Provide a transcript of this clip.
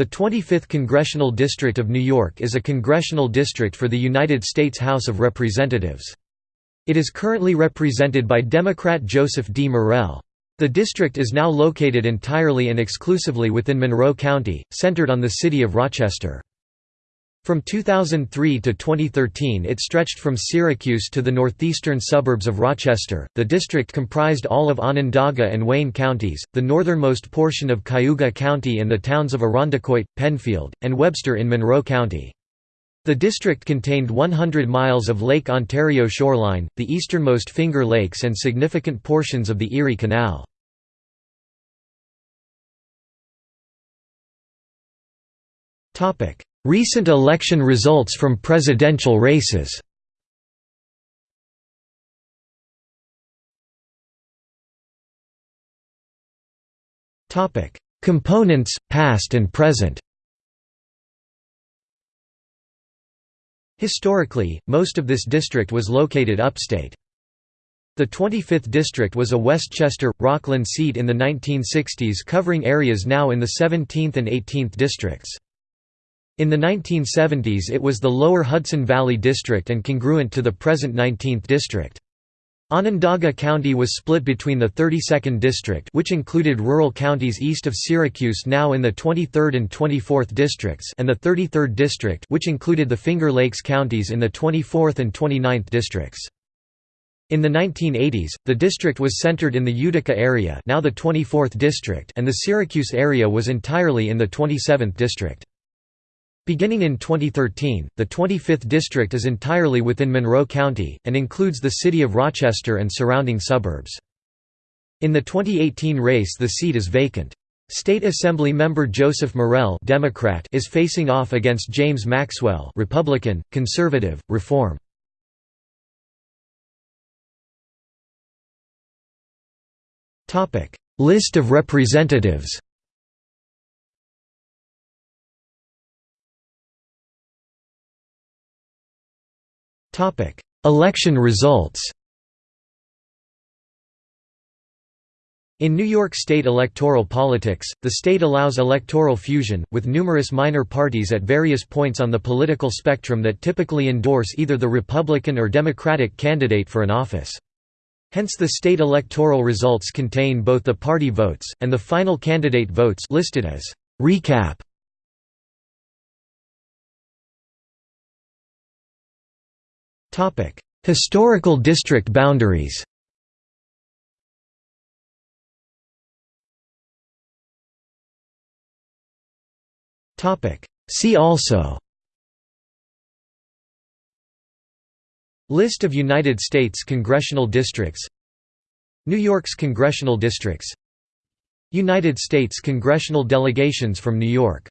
The 25th Congressional District of New York is a congressional district for the United States House of Representatives. It is currently represented by Democrat Joseph D. Morelle. The district is now located entirely and exclusively within Monroe County, centered on the city of Rochester. From 2003 to 2013 it stretched from Syracuse to the northeastern suburbs of Rochester. The district comprised all of Onondaga and Wayne counties, the northernmost portion of Cayuga County and the towns of Irondequoit, Penfield, and Webster in Monroe County. The district contained 100 miles of Lake Ontario shoreline, the easternmost Finger Lakes and significant portions of the Erie Canal. Topic: Recent election results from presidential races Components, past and present Historically, most of this district was located upstate. The 25th district was a Westchester, Rockland seat in the 1960s covering areas now in the 17th and 18th districts. In the 1970s it was the lower Hudson Valley District and congruent to the present 19th District. Onondaga County was split between the 32nd District which included rural counties east of Syracuse now in the 23rd and 24th districts and the 33rd District which included the Finger Lakes counties in the 24th and 29th districts. In the 1980s, the district was centered in the Utica area now the 24th district and the Syracuse area was entirely in the 27th district. Beginning in 2013, the 25th district is entirely within Monroe County, and includes the city of Rochester and surrounding suburbs. In the 2018 race the seat is vacant. State Assembly member Joseph Morelle Democrat is facing off against James Maxwell Republican, Conservative, Reform. List of representatives Election results In New York State electoral politics, the state allows electoral fusion, with numerous minor parties at various points on the political spectrum that typically endorse either the Republican or Democratic candidate for an office. Hence the state electoral results contain both the party votes, and the final candidate votes listed as «recap» Historical district boundaries See also List of United States congressional districts New York's congressional districts United States congressional delegations from New York